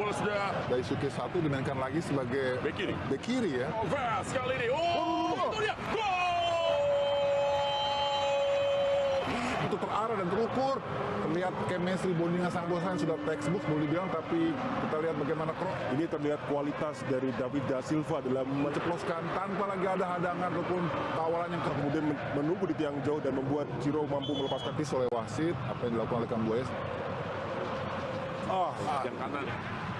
bola sudah Daisuke satu dimainkan lagi sebagai Bek kiri. bek kiri ya. Alves kali ini. Oh, itu dia. Gol! Itu terarah dan terukur. Terlihat chemistry bondingan sang bosan sudah textbook boleh dibilang tapi kita lihat bagaimana Kroos Ini terlihat kualitas dari David da Silva dalam menceploskan tanpa lagi ada hadangan ataupun tawaran yang kemudian kemudian men- menunggu di tiang jauh dan membuat Ciro mampu melepaskan ditis oleh wasit apa yang dilakukan oleh Kambuaya Ah, Yang kanan.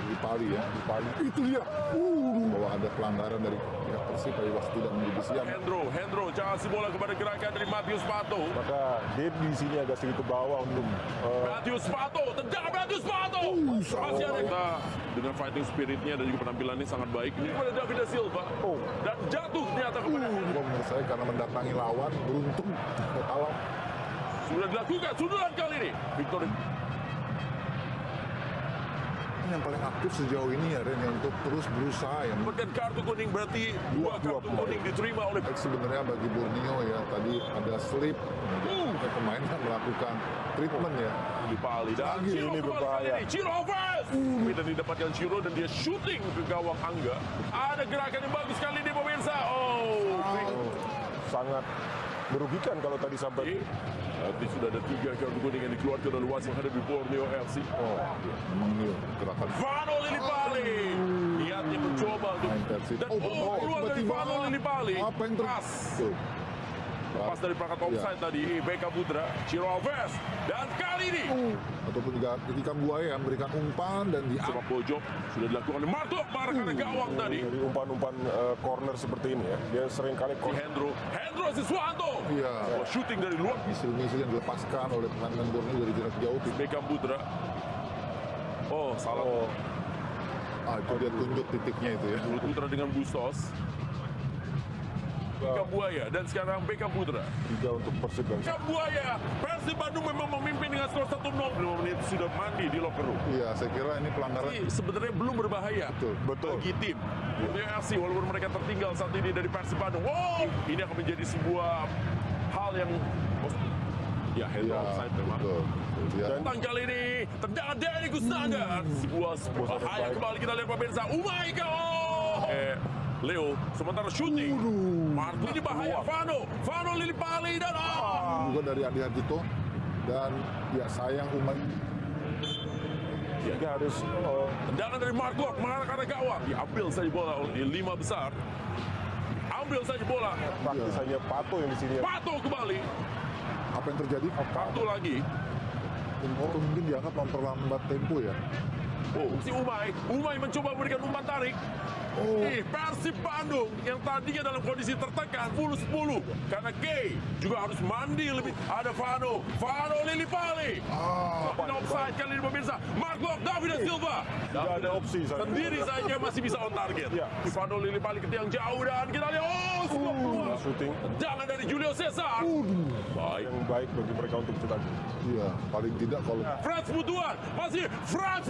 Di Pali ya di Pali itu dia uh, bahwa ada pelanggaran dari pihak Persib tapi wasit tidak menjadi siap Hendro, Hendro kasih bola kepada gerakan dari Matius Pato. maka Dave di sini agak sedikit ke bawah untuk eh, Matius Pato, tendangan Matius Pato. Masih ada kita dengan fighting spiritnya dan juga penampilannya sangat baik. Ini kepada David da Silva. Oh. Dan jatuh ternyata kepada Hendro. Kalau menurut saya karena mendatangi lawan beruntung alam Sudah dilakukan sundulan kali ini. Victor yang paling aktif sejauh ini ya Ren ya, untuk terus berusaha ya. Mendapatkan kartu kuning berarti dua Dua kartu kuning diterima oleh Baik sebenarnya bagi Borneo ya tadi ada slip. Uh. pemain yang melakukan treatment ya. Di Pali dan Lagi Ciro ini berbahaya. ini. Ciro Alves Tapi dan didapatkan Ciro dan dia shooting ke gawang Angga. Ada gerakan yang bagus kali ini pemirsa. Oh, oh, sangat merugikan kalau tadi sampai Nanti sudah ada tiga kartu kuning yang dikeluarkan oleh wasit menghadapi Borneo FC oh memang ini gerakan. Vano Lillipali! Niatnya mencoba untuk main Persib dan oh, peluang dari Vano Lillipali. apa yang pas. Tuh. pas dari perangkat offside Ya. tadi Beka Putra Ciro Alves dan kali ini ataupun juga ketika Buaya memberikan umpan dan di sepak pojok sudah dilakukan oleh Martok Markana gawang tadi. Dari umpan-umpan eh, corner seperti ini ya. Dia sering kali si Hendro Hendro Siswanto Iya. oh, shooting dari luar. Misil-misil yang dilepaskan oleh pemain Borneo dari jarak jauh Beckham Putra oh salah. Oh, ah itu dia tunjuk titiknya itu ya. Mulut Putra dengan Bustos. Beckham Buaya dan sekarang Beckham Putra tiga untuk Persib dan Beckham Buaya. Persib Bandung memang memimpin 1-0 5 menit sudah mandi di locker room iya saya kira ini pelanggaran Ini sebenarnya belum berbahaya Betul, betul. bagi tim BFC walaupun mereka tertinggal saat ini dari Persib Bandung. Wow, ini akan menjadi sebuah hal yang ya hand ya offside memang. betul dia Tentang kali ini tendangan dari Gustaga sebuah sebuah bahaya kembali kita lihat pemirsa. Oh my god. Eh, Leo sementara shooting. Marco ini bahaya. Vano, Vano Lillipali dan ah. juga dari Adi Harjito dan ya sayang Umar dia harus Tendangan dari Marco mengarah ke arah gawang. Diambil saja bola oleh lima besar. Ambil saja bola. praktis hanya Pato yang di sini ya. Pato kembali. apa yang terjadi Kartu lagi. mungkin dianggap memperlambat tempo ya Oh, si Umay. Umay mencoba memberikan umpan tarik. Oh. Ih, Persib Bandung yang tadinya dalam kondisi tertekan 10-10 karena Gay juga harus mandi lebih. Ada Vano, Vano Lillipali. ah Tapi offside kali ini pemirsa. Marco David da Silva. tidak ada opsi saya Sendiri saja masih bisa on target. Ya. Vano Lillipali ke tiang jauh dan kita lihat oh peluang. shooting Jangan dari Julio Cesar. Baik. yang baik bagi mereka untuk cetak iya paling tidak kalau Frans Butuan masih Frans